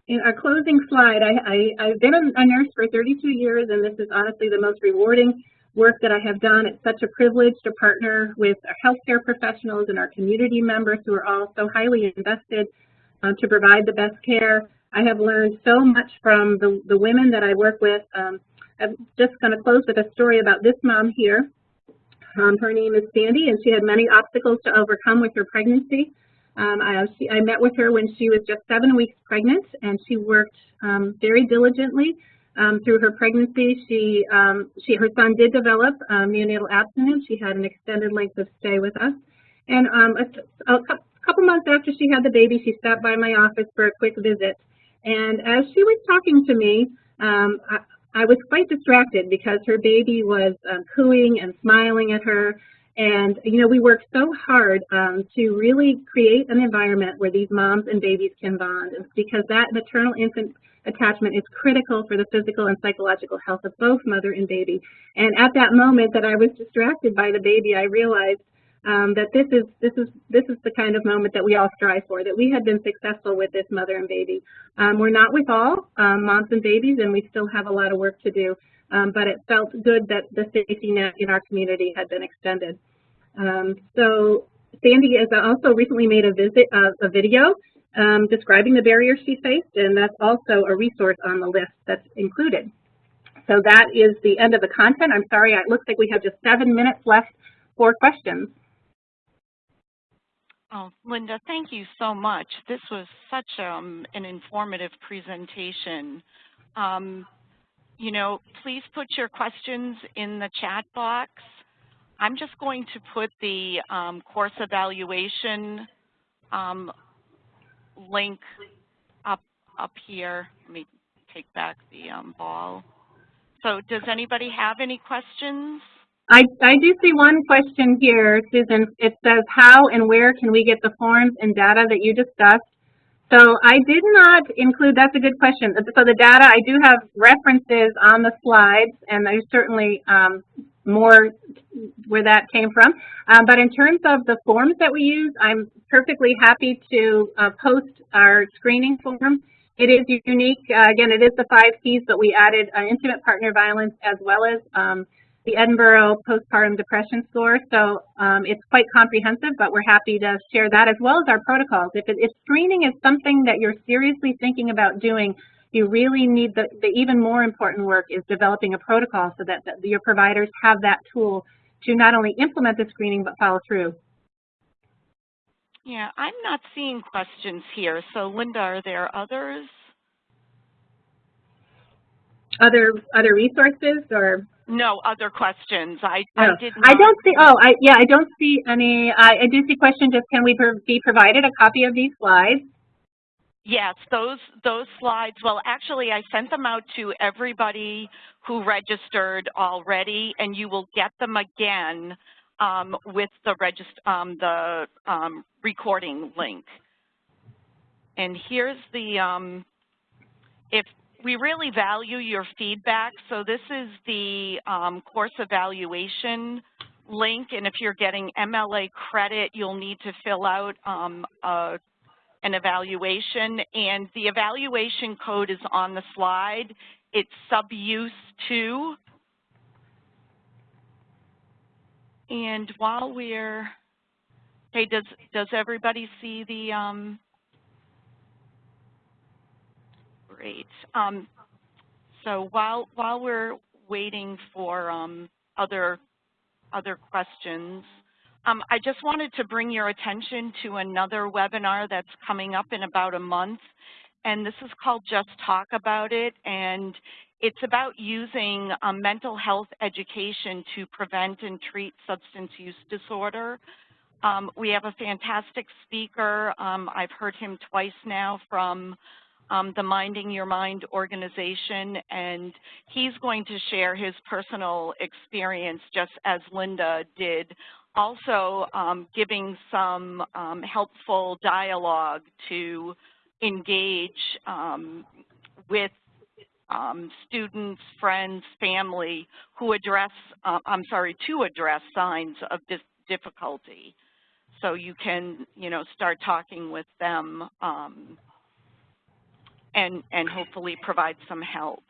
Speaker 3: in our closing slide, I, I, have been a nurse for 32 years, and this is honestly the most rewarding work that I have done. It's such a privilege to partner with our healthcare professionals and our community members who are all so highly invested uh, to provide the best care. I have learned so much from the, the women that I work with. Um, I'm just going to close with a story about this mom here. Um, her name is Sandy, and she had many obstacles to overcome with her pregnancy. Um, I, she, I, met with her when she was just seven weeks pregnant, and she worked um, very diligently um, through her pregnancy. She, um, she, her son did develop um, neonatal abstinence. She had an extended length of stay with us. And a, a couple months after she had the baby, she stopped by my office for a quick visit. And as she was talking to me, um, I, was quite distracted because her baby was um, cooing and smiling at her. And, you know, we worked so hard um, to really create an environment where these moms and babies can bond because that maternal infant attachment is critical for the physical and psychological health of both mother and baby. And at that moment that I was distracted by the baby, I realized um, that this is this is this is the kind of moment that we all strive for. That we had been successful with this mother and baby. Um, we're not with all um, moms and babies, and we still have a lot of work to do. Um, but it felt good that the safety net in our community had been extended. Um, so Sandy has also recently made a visit uh, a video um, describing the barriers she faced, and that's also a resource on the list that's included. So that is the end of the content. I'm sorry, it looks like we have just seven minutes left for questions.
Speaker 1: Oh, Linda, thank you so much. This was such um, an informative presentation. Um, you know, please put your questions in the chat box. I'm just going to put the um, course evaluation um, link up up here. Let me take back the um, ball. So does anybody have any questions?
Speaker 3: I, I do see one question here, Susan. It says, how and where can we get the forms and data that you discussed? So I did not include, that's a good question. So the data, I do have references on the slides, and there's certainly um, more where that came from. Um, but in terms of the forms that we use, I'm perfectly happy to uh, post our screening form. It is unique. Uh, again, it is the five Ps, but we added uh, intimate partner violence as well as um, the Edinburgh postpartum depression score. So um, it's quite comprehensive, but we're happy to share that as well as our protocols. If, it, if screening is something that you're seriously thinking about doing, you really need the, the even more important work is developing a protocol so that, that your providers have that tool to not only implement the screening but follow through.
Speaker 1: Yeah, I'm not seeing questions here. So Linda, are there others?
Speaker 3: Other other resources or
Speaker 1: no other questions. I
Speaker 3: no.
Speaker 1: I did.
Speaker 3: I don't see. Oh, I yeah, I don't see any. I, I do see question. Just can we be provided a copy of these slides?
Speaker 1: Yes, those those slides. Well, actually, I sent them out to everybody who registered already, and you will get them again um, with the regist um, the um, recording link. And here's the, um, if we really value your feedback, so this is the um, course evaluation link, and if you're getting MLA credit, you'll need to fill out um, a, an evaluation, and the evaluation code is on the slide. It's subuse two. And while we're, hey, does does everybody see the um, Great. Um, so while while we're waiting for um, other other questions, um, I just wanted to bring your attention to another webinar that's coming up in about a month, and this is called Just Talk About It, and it's about using um, mental health education to prevent and treat substance use disorder. Um, we have a fantastic speaker. Um, I've heard him twice now from um, the Minding Your Mind organization, and he's going to share his personal experience just as Linda did, also um, giving some um, helpful dialogue to engage um, with um, students, friends, family who address, uh, I'm sorry, to address signs of difficulty. So you can, you know, start talking with them um, and, and hopefully provide some help.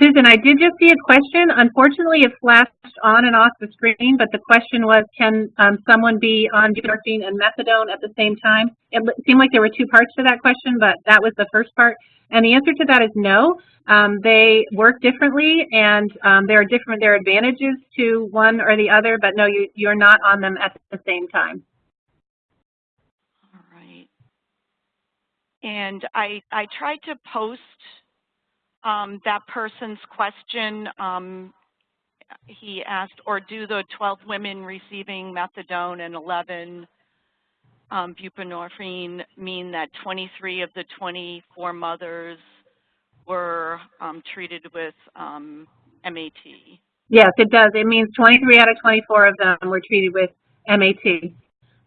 Speaker 3: Susan, I did just see a question. Unfortunately, it flashed on and off the screen, but the question was, can um, someone be on buprenorphine and methadone at the same time? It seemed like there were two parts to that question, but that was the first part. And the answer to that is no. Um, they work differently, and um, there are different there are advantages to one or the other, but no, you, you're not on them at the same time.
Speaker 1: All right. And I, I tried to post um, that person's question. Um, he asked, or do the 12 women receiving methadone and 11 um, buprenorphine mean that 23 of the 24 mothers were um, treated with um, MAT?
Speaker 3: Yes, it does. It means 23 out of 24 of them were treated with MAT.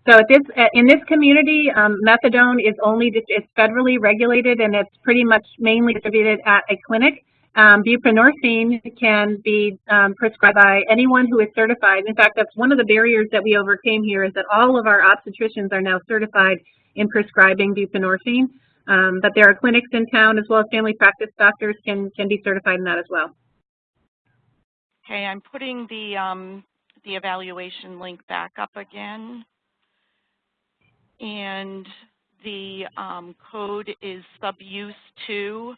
Speaker 3: So this, in this community, um, methadone is only, it's federally regulated and it's pretty much mainly distributed at a clinic. Um, buprenorphine can be um, prescribed by anyone who is certified. In fact, that's one of the barriers that we overcame here is that all of our obstetricians are now certified in prescribing buprenorphine. Um, but there are clinics in town as well as family practice doctors can, can be certified in that as well.
Speaker 1: Okay, I'm putting the, um, the evaluation link back up again and the um, code is subuse 2.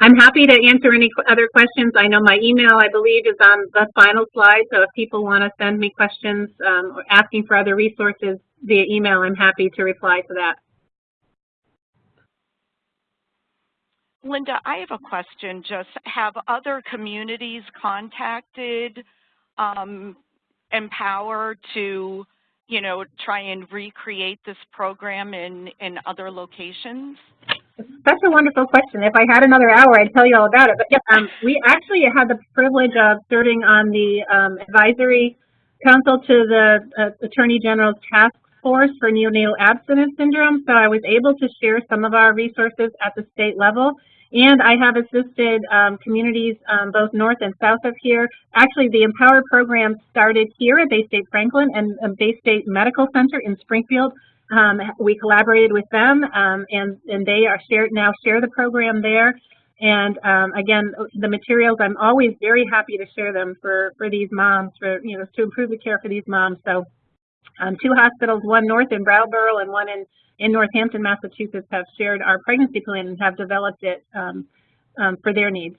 Speaker 3: I'm happy to answer any other questions. I know my email, I believe, is on the final slide, so if people want to send me questions um, or asking for other resources via email, I'm happy to reply to that.
Speaker 1: Linda, I have a question. Just have other communities contacted um, Empower to, you know, try and recreate this program in, in other locations?
Speaker 3: That's a wonderful question. If I had another hour, I'd tell you all about it. But um, we actually had the privilege of serving on the um, advisory council to the uh, Attorney General's task force for neonatal abstinence syndrome. So I was able to share some of our resources at the state level. And I have assisted um, communities um, both north and south of here. Actually, the Empower program started here at Baystate Franklin and um, Baystate Medical Center in Springfield. Um, we collaborated with them, um, and, and they are shared now share the program there. And um, again, the materials, I'm always very happy to share them for, for these moms, for you know, to improve the care for these moms. So two hospitals, one north in Brattleboro and one in in Northampton, Massachusetts have shared our pregnancy plan and have developed it um, um, for their needs.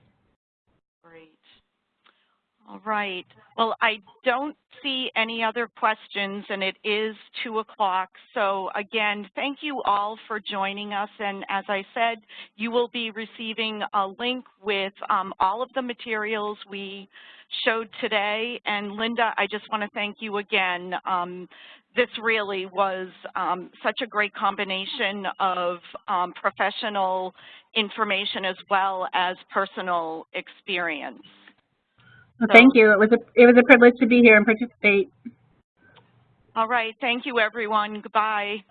Speaker 1: All right. Well, I don't see any other questions, and it is 2 o'clock. So again, thank you all for joining us. And as I said, you will be receiving a link with um, all of the materials we showed today. And Linda, I just want to thank you again. Um, this really was um, such a great combination of um, professional information as well as personal experience.
Speaker 3: Well, thank you. It was a it was a privilege to be here and participate.
Speaker 1: All right. Thank you, everyone. Goodbye.